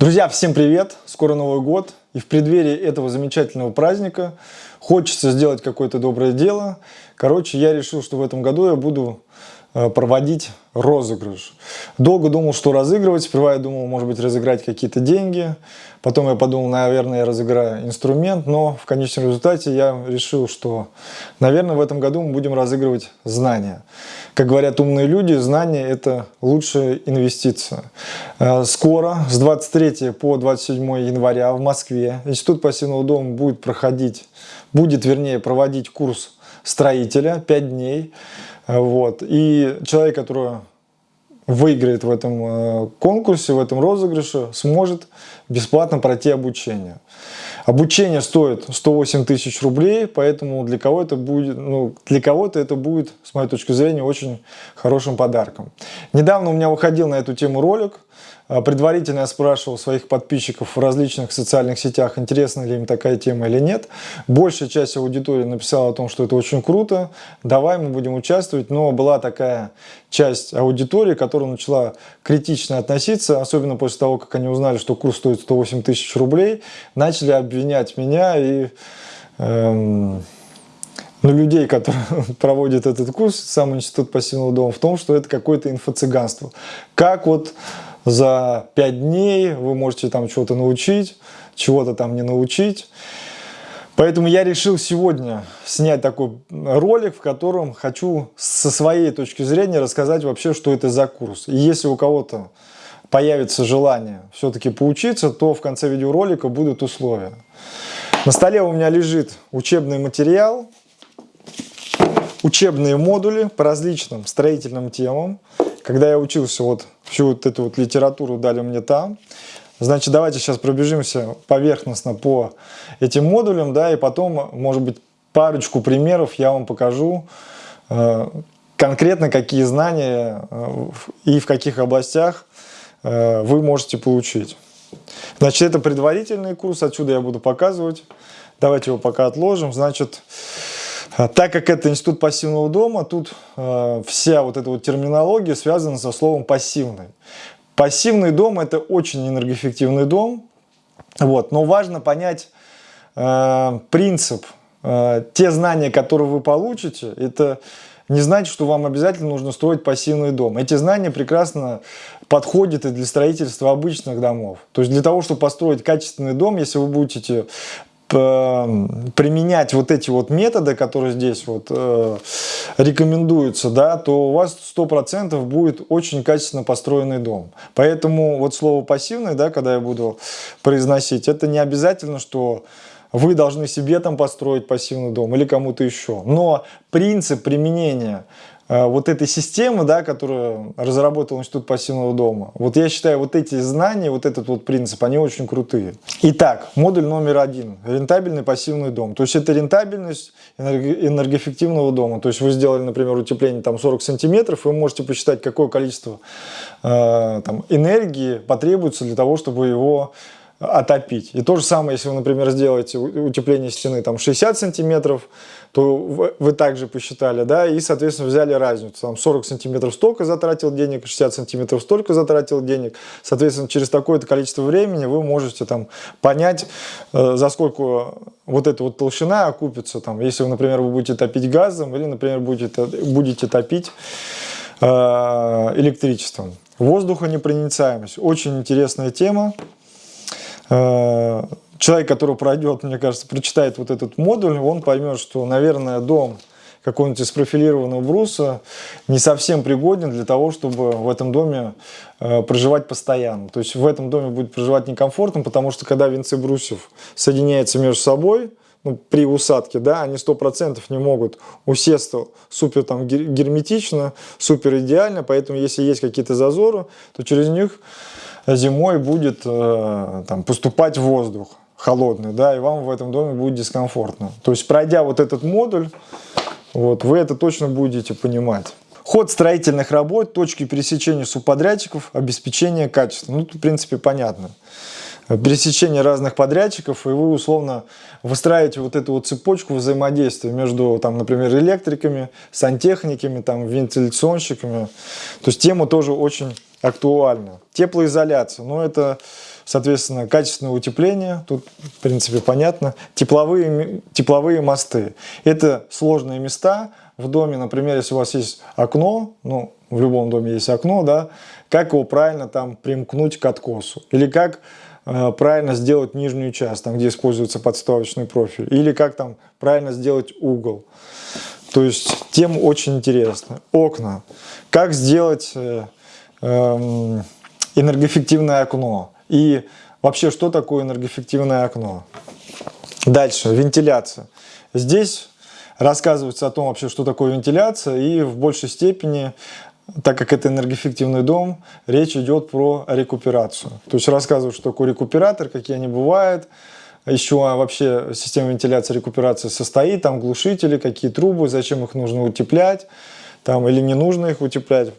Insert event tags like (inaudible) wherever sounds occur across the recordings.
Друзья, всем привет! Скоро Новый год, и в преддверии этого замечательного праздника хочется сделать какое-то доброе дело. Короче, я решил, что в этом году я буду Э, проводить розыгрыш. Долго думал, что разыгрывать. Сперва я думал, может быть, разыграть какие-то деньги. Потом я подумал, наверное, я разыграю инструмент. Но в конечном результате я решил, что, наверное, в этом году мы будем разыгрывать знания. Как говорят умные люди, знания – это лучшая инвестиция. Э, скоро, с 23 по 27 января в Москве Институт пассивного дома будет проходить, будет, вернее, проводить курс строителя 5 дней. Вот. И человек, который выиграет в этом э, конкурсе, в этом розыгрыше, сможет бесплатно пройти обучение. Обучение стоит 108 тысяч рублей, поэтому для кого это будет, ну, для кого-то это будет, с моей точки зрения, очень хорошим подарком. Недавно у меня выходил на эту тему ролик, а, предварительно я спрашивал своих подписчиков в различных социальных сетях, интересна ли им такая тема или нет. Большая часть аудитории написала о том, что это очень круто, давай мы будем участвовать. Но была такая часть аудитории, которая начала критично относиться, особенно после того, как они узнали, что курс стоит 108 тысяч рублей, начали обвинять меня и... Эм, ну, людей, которые (laughs) проводят этот курс, сам институт пассивного дома, в том, что это какое-то инфо-цыганство. Как вот за 5 дней вы можете там чего-то научить, чего-то там не научить. Поэтому я решил сегодня снять такой ролик, в котором хочу со своей точки зрения рассказать вообще, что это за курс. И если у кого-то появится желание все-таки поучиться, то в конце видеоролика будут условия. На столе у меня лежит учебный материал, учебные модули по различным строительным темам. Когда я учился, вот всю вот эту вот литературу дали мне там. Значит, давайте сейчас пробежимся поверхностно по этим модулям, да, и потом, может быть, парочку примеров я вам покажу, э, конкретно какие знания э, и в каких областях э, вы можете получить. Значит, это предварительный курс, отсюда я буду показывать. Давайте его пока отложим. Значит, так как это институт пассивного дома, тут э, вся вот эта вот терминология связана со словом пассивный. Пассивный дом это очень энергоэффективный дом, вот, но важно понять э, принцип. Э, те знания, которые вы получите, это не значит, что вам обязательно нужно строить пассивный дом. Эти знания прекрасно подходят и для строительства обычных домов. То есть для того, чтобы построить качественный дом, если вы будете применять вот эти вот методы, которые здесь вот э, рекомендуются, да, то у вас 100% будет очень качественно построенный дом. Поэтому вот слово пассивный, да, когда я буду произносить, это не обязательно, что вы должны себе там построить пассивный дом или кому-то еще. Но принцип применения вот этой системы, да, которую разработал Институт пассивного дома. Вот я считаю, вот эти знания, вот этот вот принцип, они очень крутые. Итак, модуль номер один. Рентабельный пассивный дом. То есть это рентабельность энергоэффективного дома. То есть вы сделали, например, утепление там 40 сантиметров, вы можете посчитать, какое количество э, там, энергии потребуется для того, чтобы его отопить. И то же самое, если вы, например, сделаете утепление стены там 60 сантиметров, то вы, также посчитали, да, и, соответственно, взяли разницу. Там 40 сантиметров столько затратил денег, 60 сантиметров столько затратил денег. Соответственно, через такое-то количество времени вы можете там понять, э, за сколько вот эта вот толщина окупится. Там, если, вы, например, вы будете топить газом или, например, будете, будете топить э, электричеством. Воздухонепроницаемость. Очень интересная тема. Э, человек, который пройдет, мне кажется, прочитает вот этот модуль, он поймет, что, наверное, дом какого-нибудь из профилированного бруса не совсем пригоден для того, чтобы в этом доме э, проживать постоянно. То есть в этом доме будет проживать некомфортно, потому что когда венцы брусьев соединяются между собой, ну, при усадке, да, они 100% не могут усесться супер там герметично, супер идеально, поэтому если есть какие-то зазоры, то через них зимой будет э, там, поступать воздух холодный, да, и вам в этом доме будет дискомфортно. То есть, пройдя вот этот модуль, вот, вы это точно будете понимать. Ход строительных работ, точки пересечения субподрядчиков, обеспечение качества. Ну, в принципе, понятно. Пересечение разных подрядчиков, и вы условно выстраиваете вот эту вот цепочку взаимодействия между, там, например, электриками, сантехниками, там, вентиляционщиками. То есть тема тоже очень актуальна. Теплоизоляция, ну это соответственно, качественное утепление, тут, в принципе, понятно, тепловые, тепловые мосты. Это сложные места в доме, например, если у вас есть окно, ну, в любом доме есть окно, да, как его правильно там примкнуть к откосу, или как э, правильно сделать нижнюю часть, там, где используется подставочный профиль, или как там правильно сделать угол. То есть тем очень интересно. Окна. Как сделать э, энергоэффективное окно. И вообще, что такое энергоэффективное окно? Дальше, вентиляция. Здесь рассказывается о том вообще, что такое вентиляция, и в большей степени, так как это энергоэффективный дом, речь идет про рекуперацию. То есть рассказывают, что такое рекуператор, какие они бывают, еще вообще система вентиляции рекуперации состоит, там глушители, какие трубы, зачем их нужно утеплять, там или не нужно их утеплять.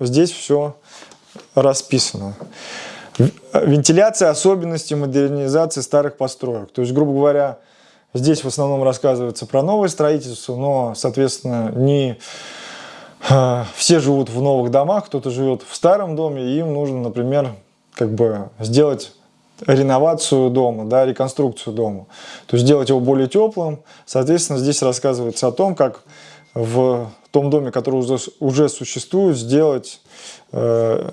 Здесь все расписано. Вентиляция, особенности модернизации старых построек. То есть, грубо говоря, здесь в основном рассказывается про новое строительство, но, соответственно, не э, все живут в новых домах, кто-то живет в старом доме, и им нужно, например, как бы сделать реновацию дома, да, реконструкцию дома. То есть сделать его более теплым. Соответственно, здесь рассказывается о том, как в том доме, который уже, уже существует, сделать, э,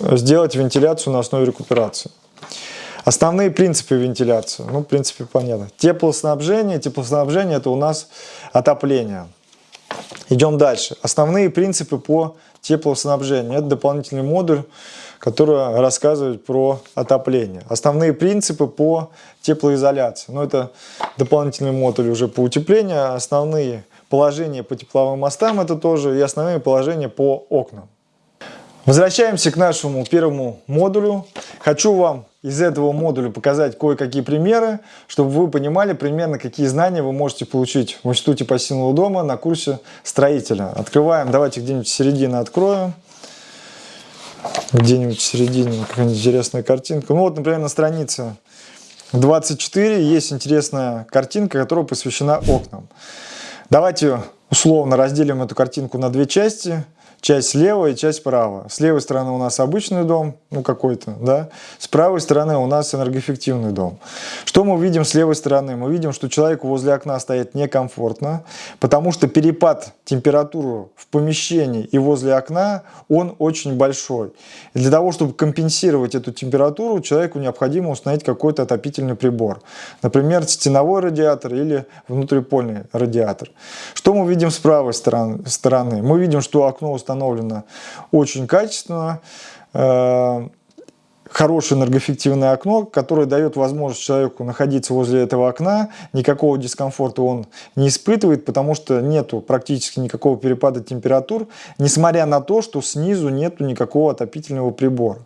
сделать вентиляцию на основе рекуперации. Основные принципы вентиляции, ну, в принципе, понятно. Теплоснабжение, теплоснабжение это у нас отопление. Идем дальше. Основные принципы по теплоснабжению. Это дополнительный модуль, который рассказывает про отопление. Основные принципы по теплоизоляции. Ну, это дополнительный модуль уже по утеплению. Основные положение по тепловым мостам, это тоже и основные положения по окнам. Возвращаемся к нашему первому модулю. Хочу вам из этого модуля показать кое-какие примеры, чтобы вы понимали примерно, какие знания вы можете получить в Институте пассивного дома на курсе строителя. Открываем, давайте где-нибудь середины откроем. Где-нибудь в середине какая-нибудь интересная картинка. Ну вот, например, на странице 24 есть интересная картинка, которая посвящена окнам. Давайте условно разделим эту картинку на две части – часть слева и часть справа. С левой стороны у нас обычный дом, ну какой-то, да. С правой стороны у нас энергоэффективный дом. Что мы видим с левой стороны? Мы видим, что человеку возле окна стоять некомфортно, потому что перепад температуры в помещении и возле окна, он очень большой. И для того, чтобы компенсировать эту температуру, человеку необходимо установить какой-то отопительный прибор. Например, стеновой радиатор или внутрипольный радиатор. Что мы видим с правой стороны? Мы видим, что окно установлено установлено очень качественно. Э, хорошее энергоэффективное окно, которое дает возможность человеку находиться возле этого окна, никакого дискомфорта он не испытывает, потому что нету практически никакого перепада температур, несмотря на то, что снизу нету никакого отопительного прибора.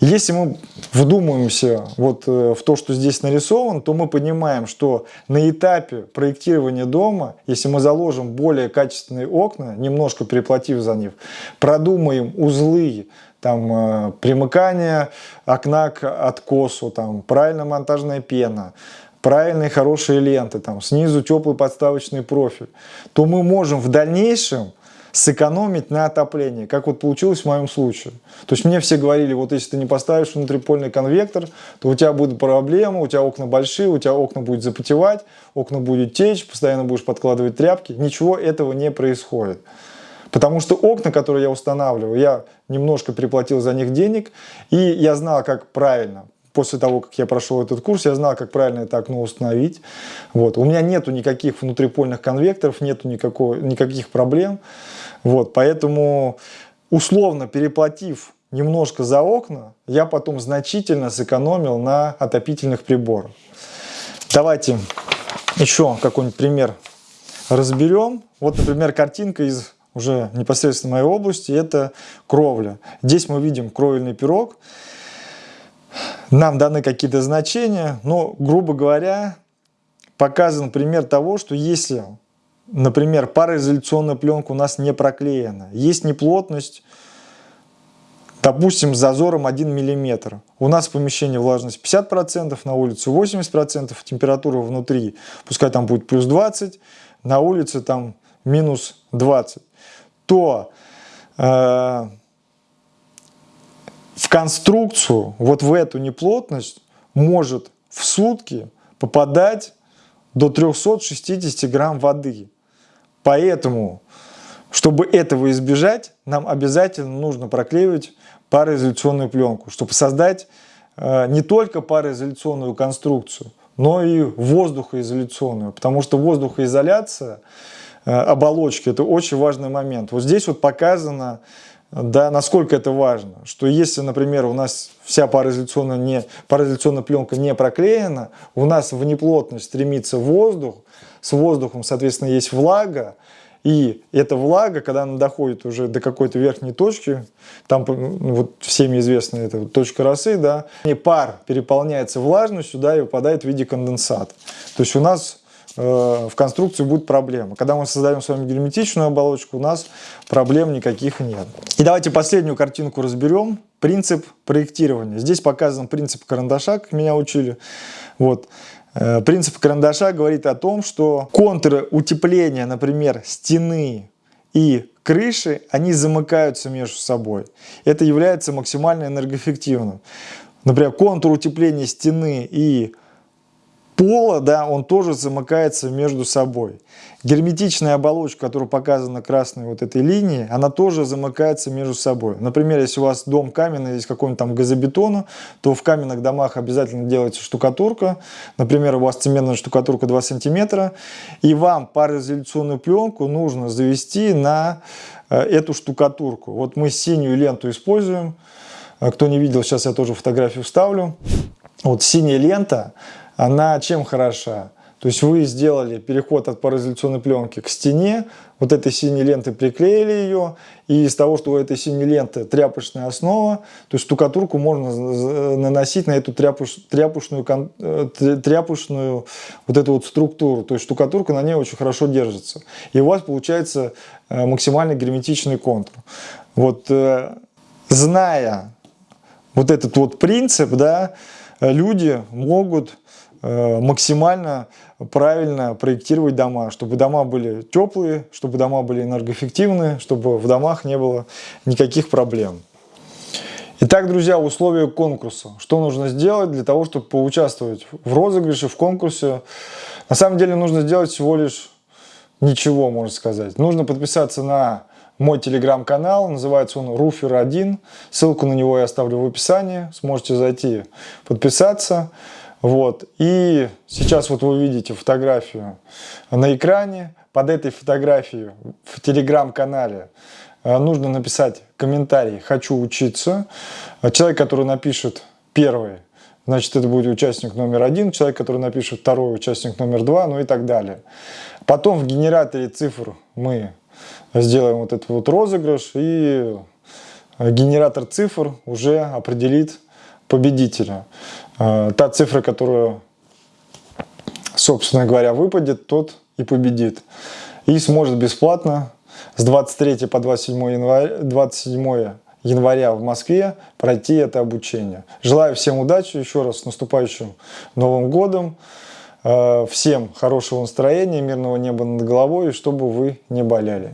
Если мы вдумаемся вот э, в то, что здесь нарисовано, то мы понимаем, что на этапе проектирования дома, если мы заложим более качественные окна, немножко переплатив за них, продумаем узлы, там э, примыкание окна к откосу, там правильно монтажная пена, правильные хорошие ленты, там снизу теплый подставочный профиль, то мы можем в дальнейшем сэкономить на отоплении, как вот получилось в моем случае. То есть мне все говорили, вот если ты не поставишь внутрипольный конвектор, то у тебя будут проблемы, у тебя окна большие, у тебя окна будет запотевать, окна будет течь, постоянно будешь подкладывать тряпки. Ничего этого не происходит. Потому что окна, которые я устанавливаю, я немножко переплатил за них денег, и я знал, как правильно после того, как я прошел этот курс, я знал, как правильно это окно установить. Вот. У меня нету никаких внутрипольных конвекторов, нету никакого, никаких проблем. Вот. Поэтому, условно переплатив немножко за окна, я потом значительно сэкономил на отопительных приборах. Давайте еще какой-нибудь пример разберем. Вот, например, картинка из уже непосредственно моей области, это кровля. Здесь мы видим кровельный пирог нам даны какие-то значения, но, грубо говоря, показан пример того, что если, например, пароизоляционная пленка у нас не проклеена, есть неплотность, допустим, с зазором 1 мм. У нас в помещении влажность 50%, на улице 80%, температура внутри, пускай там будет плюс 20, на улице там минус 20, то э, в конструкцию, вот в эту неплотность, может в сутки попадать до 360 грамм воды. Поэтому, чтобы этого избежать, нам обязательно нужно проклеивать пароизоляционную пленку, чтобы создать э, не только пароизоляционную конструкцию, но и воздухоизоляционную, потому что воздухоизоляция э, оболочки – это очень важный момент. Вот здесь вот показано, да, насколько это важно, что если, например, у нас вся пароизоляционная, не, пароизоляционная пленка не проклеена, у нас в неплотность стремится воздух, с воздухом, соответственно, есть влага, и эта влага, когда она доходит уже до какой-то верхней точки, там ну, вот всеми известная эта вот точка росы, да, и пар переполняется влажностью, да, и выпадает в виде конденсата. То есть у нас в конструкции будет проблема. Когда мы создаем с вами герметичную оболочку, у нас проблем никаких нет. И давайте последнюю картинку разберем. Принцип проектирования. Здесь показан принцип карандаша, как меня учили. Вот. Э, принцип карандаша говорит о том, что контуры утепления, например, стены и крыши, они замыкаются между собой. Это является максимально энергоэффективным. Например, контур утепления стены и пола, да, он тоже замыкается между собой. Герметичная оболочка, которая показана красной вот этой линией, она тоже замыкается между собой. Например, если у вас дом каменный, есть какой-нибудь там газобетона, то в каменных домах обязательно делается штукатурка. Например, у вас цементная штукатурка 2 сантиметра, и вам пароизоляционную пленку нужно завести на э, эту штукатурку. Вот мы синюю ленту используем. Э, кто не видел, сейчас я тоже фотографию вставлю. Вот синяя лента, она чем хороша? То есть вы сделали переход от пароизоляционной пленки к стене, вот этой синей лентой приклеили ее, и из того, что у этой синей ленты тряпочная основа, то есть штукатурку можно наносить на эту тряпуш, тряпушную, э, тряпушную вот эту вот структуру. То есть штукатурка на ней очень хорошо держится. И у вас получается э, максимально герметичный контур. Вот э, зная вот этот вот принцип, да, люди могут максимально правильно проектировать дома, чтобы дома были теплые, чтобы дома были энергоэффективные, чтобы в домах не было никаких проблем. Итак, друзья, условия конкурса. Что нужно сделать для того, чтобы поучаствовать в розыгрыше, в конкурсе? На самом деле нужно сделать всего лишь ничего, можно сказать. Нужно подписаться на мой телеграм-канал, называется он Руфер1. Ссылку на него я оставлю в описании, сможете зайти подписаться. Вот. И сейчас вот вы видите фотографию на экране. Под этой фотографией в телеграм-канале э, нужно написать комментарий «Хочу учиться». Человек, который напишет первый, значит, это будет участник номер один. Человек, который напишет второй, участник номер два, ну и так далее. Потом в генераторе цифр мы сделаем вот этот вот розыгрыш, и генератор цифр уже определит победителя. А, та цифра, которую, собственно говоря, выпадет, тот и победит. И сможет бесплатно с 23 по 27 января, 27 января в Москве пройти это обучение. Желаю всем удачи, еще раз с наступающим Новым Годом. А, всем хорошего настроения, мирного неба над головой, и чтобы вы не болели.